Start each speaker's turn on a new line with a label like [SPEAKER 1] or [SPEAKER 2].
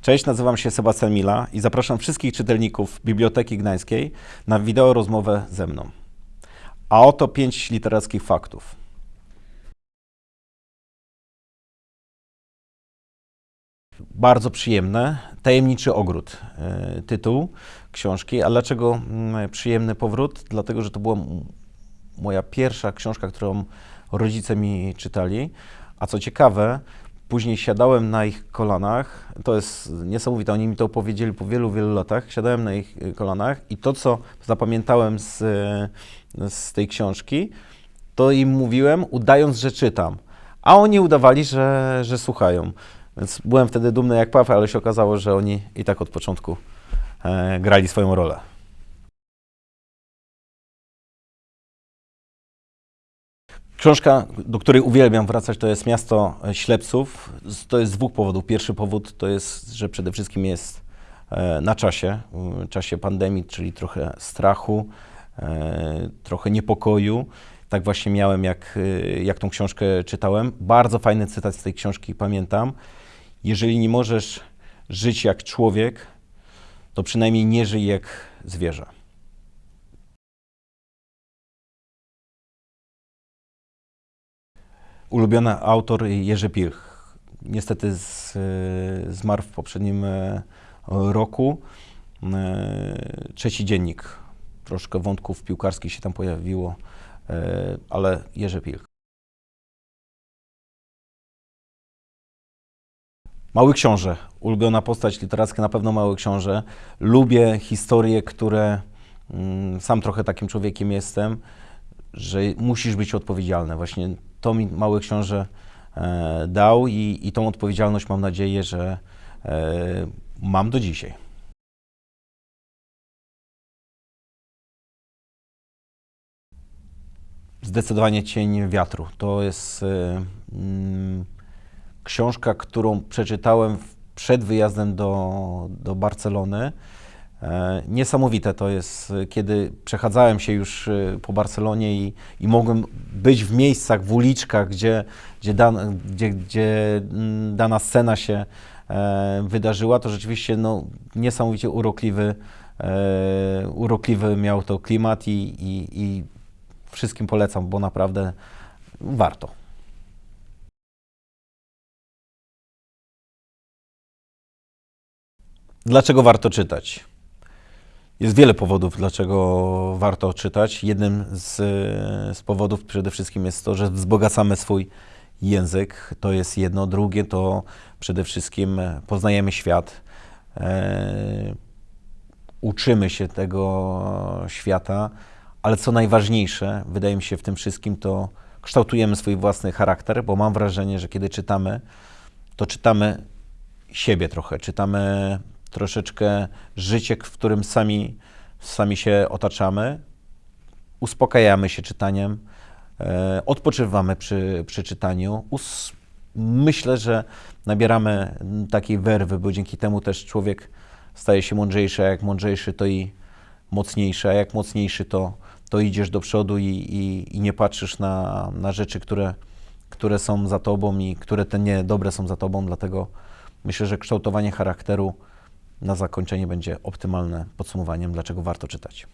[SPEAKER 1] Cześć, nazywam się Sebastian Mila i zapraszam wszystkich czytelników Biblioteki Gdańskiej na wideo rozmowę ze mną. A oto pięć literackich faktów. Bardzo przyjemne. Tajemniczy ogród. e, Tytuł książki. A dlaczego mm, przyjemny powrót? Dlatego, że to była moja pierwsza książka, którą rodzice mi czytali. A co ciekawe, później siadałem na ich kolanach. To jest niesamowite. Oni mi to opowiedzieli po wielu, wielu latach. Siadałem na ich y, kolanach i to, co zapamiętałem z, y, z tej książki, to im mówiłem, udając, że czytam. A oni udawali, że, że słuchają. Więc byłem wtedy dumny jak paw, ale się okazało, że oni i tak od początku e, grali swoją rolę. Książka, do której uwielbiam wracać, to jest Miasto Ślepców. To jest z dwóch powodów. Pierwszy powód to jest, że przede wszystkim jest e, na czasie, czasie pandemii, czyli trochę strachu, e, trochę niepokoju. Tak właśnie miałem, jak, e, jak tą książkę czytałem. Bardzo fajny cytat z tej książki pamiętam. Jeżeli nie możesz żyć jak człowiek, to przynajmniej nie żyj jak zwierzę. Ulubiony autor Jerzy Pilch. Niestety z, e, zmarł w poprzednim e, roku. E, Trzeci dziennik. Troszkę wątków piłkarskich się tam pojawiło, ale Jerzy Pilch. Mały Książę. Ulubiona postać literacka, na pewno Mały Książę. Lubię historie, które... mm, Sam trochę takim człowiekiem jestem, że musisz być odpowiedzialny. Właśnie to mi Mały Książę e, dał i, i tą odpowiedzialność mam nadzieję, że e, mam do dzisiaj. Zdecydowanie Cień Wiatru. To jest e, mm, książka, którą przeczytałem przed wyjazdem do, do Barcelony. E, Niesamowite to jest, kiedy przechadzałem się już e, po Barcelonie i, i mogłem być w miejscach, w uliczkach, gdzie, gdzie, dan, gdzie, gdzie mm, dana scena się e, wydarzyła, to rzeczywiście no, niesamowicie urokliwy, urokliwy miał to klimat i, i, i wszystkim polecam, bo naprawdę warto. Dlaczego warto czytać? Jest wiele powodów, dlaczego warto czytać. Jednym z, z powodów przede wszystkim jest to, że wzbogacamy swój język. To jest jedno. Drugie to przede wszystkim poznajemy świat. E, uczymy się tego świata, ale co najważniejsze, wydaje mi się w tym wszystkim, to kształtujemy swój własny charakter, bo mam wrażenie, że kiedy czytamy, to czytamy siebie trochę, czytamy troszeczkę życie, w którym sami, sami się otaczamy, uspokajamy się czytaniem, e, odpoczywamy przy, przy czytaniu. Us, myślę, że nabieramy takiej werwy, bo dzięki temu też człowiek staje się mądrzejszy, a jak mądrzejszy, to i mocniejszy, a jak mocniejszy, to, to idziesz do przodu i, i, i nie patrzysz na, na rzeczy, które, które są za tobą i które te niedobre są za tobą, dlatego myślę, że kształtowanie charakteru na zakończenie będzie optymalne podsumowaniem, dlaczego warto czytać.